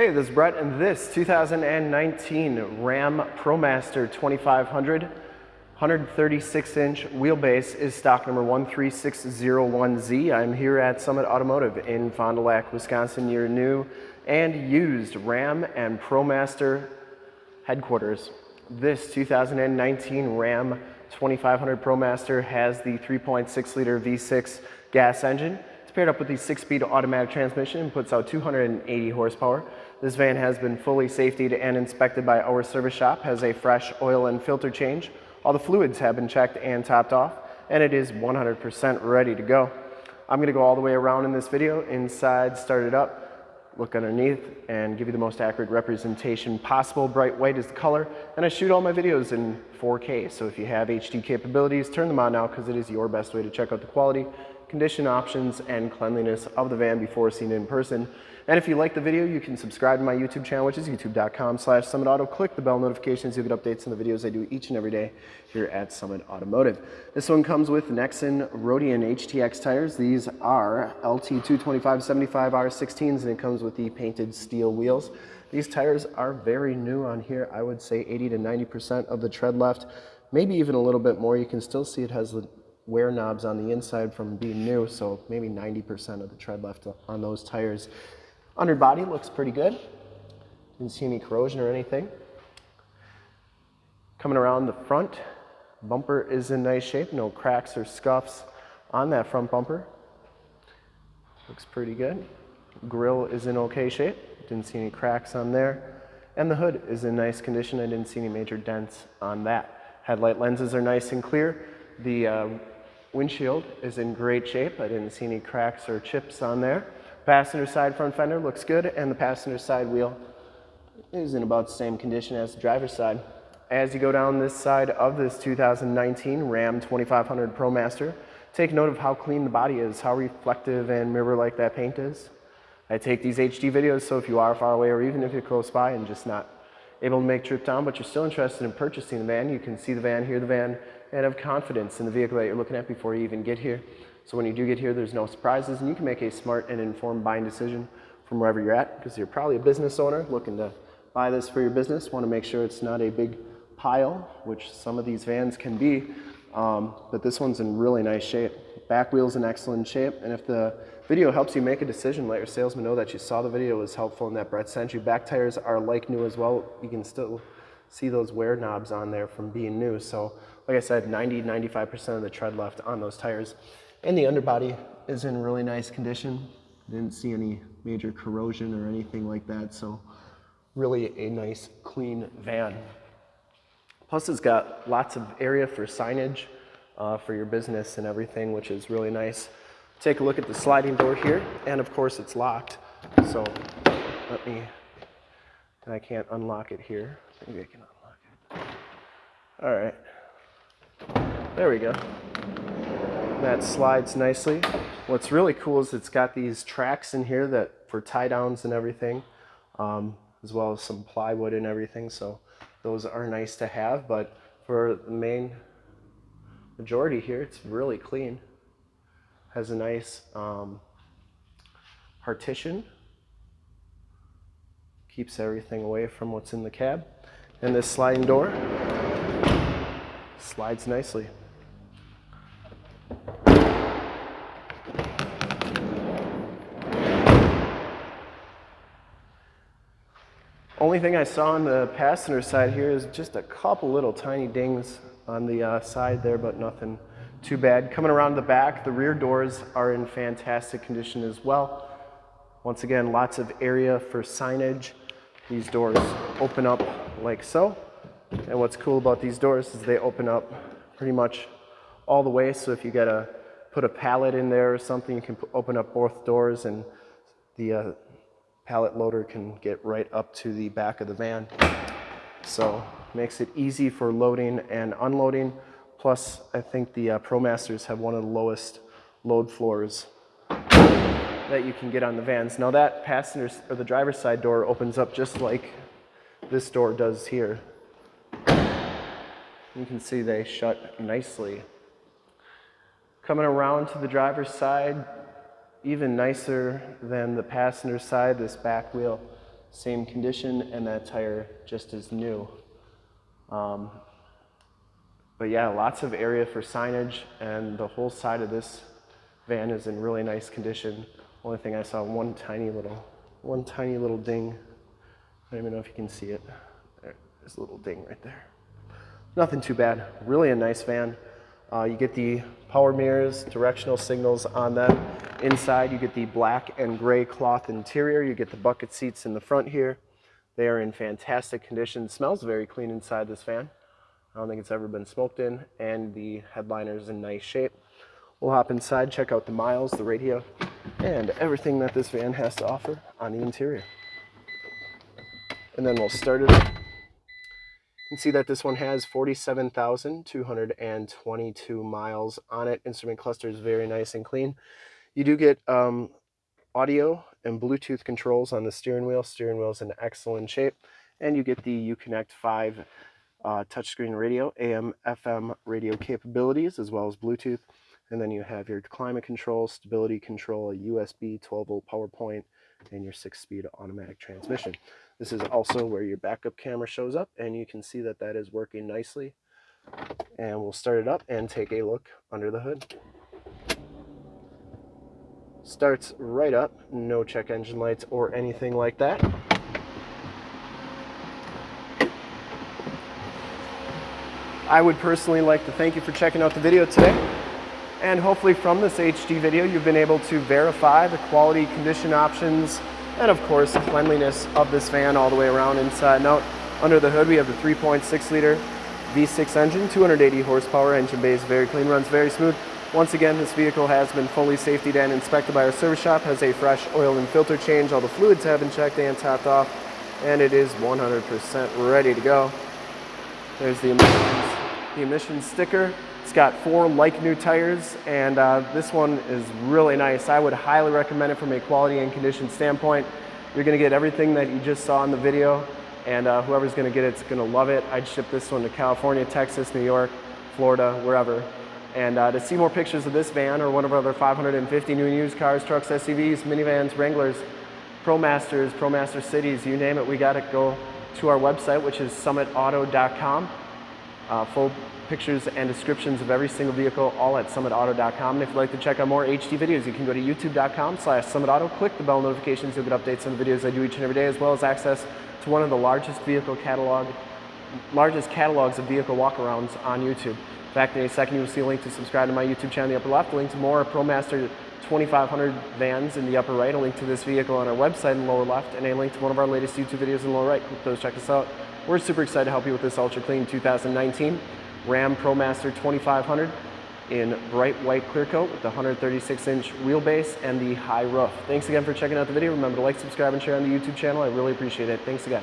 Hey, this is Brett, and this 2019 Ram ProMaster 2500 136 inch wheelbase is stock number 13601Z. I'm here at Summit Automotive in Fond du Lac, Wisconsin, your new and used Ram and ProMaster headquarters. This 2019 Ram 2500 ProMaster has the 3.6 liter V6 gas engine. It's paired up with the six-speed automatic transmission and puts out 280 horsepower. This van has been fully safetied and inspected by our service shop, has a fresh oil and filter change. All the fluids have been checked and topped off, and it is 100% ready to go. I'm gonna go all the way around in this video, inside, start it up, look underneath and give you the most accurate representation possible. Bright white is the color, and I shoot all my videos in 4K. So if you have HD capabilities, turn them on now because it is your best way to check out the quality, condition options, and cleanliness of the van before seeing it in person. And if you like the video, you can subscribe to my YouTube channel, which is youtube.com slash summitauto. Click the bell notifications. You'll get updates on the videos I do each and every day here at Summit Automotive. This one comes with Nexen Roadian HTX tires. These are LT225-75R16s, and it comes with the painted steel wheels. These tires are very new on here. I would say 80 to 90% of the tread left, maybe even a little bit more. You can still see it has the wear knobs on the inside from being new, so maybe 90% of the tread left on those tires. Underbody looks pretty good. Didn't see any corrosion or anything. Coming around the front, bumper is in nice shape. No cracks or scuffs on that front bumper. Looks pretty good. Grill is in okay shape. Didn't see any cracks on there. And the hood is in nice condition. I didn't see any major dents on that. Headlight lenses are nice and clear. The uh, windshield is in great shape. I didn't see any cracks or chips on there. Passenger side front fender looks good and the passenger side wheel is in about the same condition as the driver's side. As you go down this side of this 2019 Ram 2500 ProMaster, take note of how clean the body is, how reflective and mirror-like that paint is. I take these HD videos so if you are far away or even if you're close by and just not able to make trip down but you're still interested in purchasing the van, you can see the van, hear the van, and have confidence in the vehicle that you're looking at before you even get here. So when you do get here, there's no surprises and you can make a smart and informed buying decision from wherever you're at because you're probably a business owner looking to buy this for your business. Want to make sure it's not a big pile, which some of these vans can be, um, but this one's in really nice shape. Back wheel's in excellent shape, and if the video helps you make a decision, let your salesman know that you saw the video was helpful and that Brett sent you. Back tires are like new as well. You can still see those wear knobs on there from being new. So like I said, 90, 95% of the tread left on those tires. And the underbody is in really nice condition. Didn't see any major corrosion or anything like that. So really a nice clean van. Plus it's got lots of area for signage uh, for your business and everything, which is really nice. Take a look at the sliding door here. And of course it's locked. So let me, I can't unlock it here. Maybe I can unlock it. All right. There we go. That slides nicely. What's really cool is it's got these tracks in here that for tie downs and everything, um, as well as some plywood and everything. So those are nice to have, but for the main majority here, it's really clean. Has a nice um, partition. Keeps everything away from what's in the cab. And this sliding door slides nicely. Only thing I saw on the passenger side here is just a couple little tiny dings on the uh, side there, but nothing too bad. Coming around the back, the rear doors are in fantastic condition as well. Once again, lots of area for signage. These doors open up like so. And what's cool about these doors is they open up pretty much all the way. So if you gotta put a pallet in there or something, you can open up both doors and the uh, pallet loader can get right up to the back of the van. So makes it easy for loading and unloading. Plus, I think the uh, ProMasters have one of the lowest load floors that you can get on the vans. Now that passenger or the driver's side door opens up just like this door does here. You can see they shut nicely. Coming around to the driver's side, even nicer than the passenger side. This back wheel same condition, and that tire just as new. Um, but yeah, lots of area for signage, and the whole side of this van is in really nice condition. Only thing I saw one tiny little, one tiny little ding. I don't even know if you can see it. There's a little ding right there. Nothing too bad. Really a nice van. Uh, you get the power mirrors, directional signals on them. Inside, you get the black and gray cloth interior. You get the bucket seats in the front here. They are in fantastic condition. Smells very clean inside this van. I don't think it's ever been smoked in, and the headliner is in nice shape. We'll hop inside, check out the miles, the radio, and everything that this van has to offer on the interior. And then we'll start it up. You can see that this one has 47,222 miles on it. Instrument cluster is very nice and clean. You do get um, audio and Bluetooth controls on the steering wheel. Steering wheel is in excellent shape. And you get the Uconnect 5 uh, touchscreen radio, AM, FM radio capabilities, as well as Bluetooth. And then you have your climate control, stability control, a USB 12 volt power point, and your six speed automatic transmission. This is also where your backup camera shows up and you can see that that is working nicely. And we'll start it up and take a look under the hood. Starts right up, no check engine lights or anything like that. I would personally like to thank you for checking out the video today. And hopefully from this HD video, you've been able to verify the quality condition options and of course cleanliness of this van all the way around inside and out. Under the hood, we have the 3.6 liter V6 engine, 280 horsepower, engine bay is very clean, runs very smooth. Once again, this vehicle has been fully safety and inspected by our service shop, has a fresh oil and filter change, all the fluids have been checked and topped off, and it is 100% ready to go. There's the the emissions sticker. It's got four like new tires and uh, this one is really nice. I would highly recommend it from a quality and condition standpoint. You're gonna get everything that you just saw in the video and uh, whoever's gonna get it is gonna love it. I'd ship this one to California, Texas, New York, Florida, wherever. And uh, to see more pictures of this van or one of our other 550 new and used cars, trucks, SUVs, minivans, Wranglers, ProMasters, ProMaster Cities, you name it, we got it. Go to our website, which is summitauto.com. Uh, full pictures and descriptions of every single vehicle all at summitauto.com. And if you'd like to check out more HD videos, you can go to youtube.com slash summitauto, click the bell notifications, you'll get updates on the videos I do each and every day, as well as access to one of the largest vehicle catalog, largest catalogs of vehicle walkarounds on YouTube. In fact, in a second you will see a link to subscribe to my YouTube channel in the upper left, a link to more ProMaster 2500 vans in the upper right, a link to this vehicle on our website in the lower left, and a link to one of our latest YouTube videos in the lower right. Those, check us out. We're super excited to help you with this Ultra Clean 2019 Ram ProMaster 2500 in bright white clear coat with the 136 inch wheelbase and the high roof. Thanks again for checking out the video. Remember to like, subscribe, and share on the YouTube channel. I really appreciate it. Thanks again.